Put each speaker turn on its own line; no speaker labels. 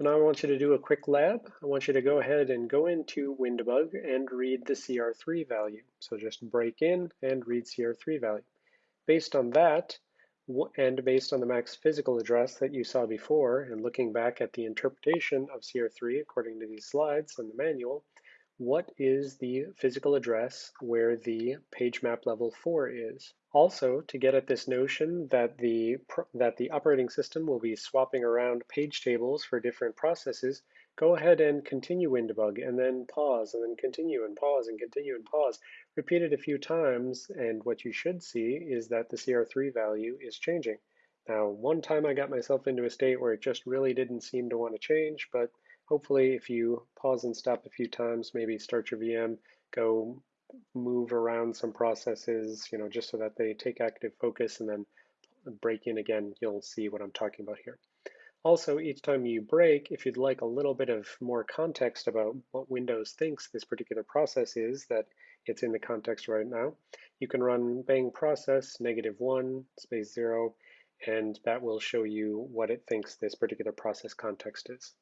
So now I want you to do a quick lab. I want you to go ahead and go into WinDbg and read the CR3 value. So just break in and read CR3 value. Based on that, and based on the max physical address that you saw before, and looking back at the interpretation of CR3 according to these slides and the manual, what is the physical address where the page map level 4 is? Also, to get at this notion that the, that the operating system will be swapping around page tables for different processes, go ahead and continue WinDbg and then pause and then continue and pause and continue and pause. Repeat it a few times and what you should see is that the CR3 value is changing. Now, one time I got myself into a state where it just really didn't seem to want to change, but hopefully if you pause and stop a few times, maybe start your VM, go move around some processes, you know, just so that they take active focus and then break in again, you'll see what I'm talking about here. Also, each time you break, if you'd like a little bit of more context about what Windows thinks this particular process is that it's in the context right now, you can run bang process negative one space zero, and that will show you what it thinks this particular process context is.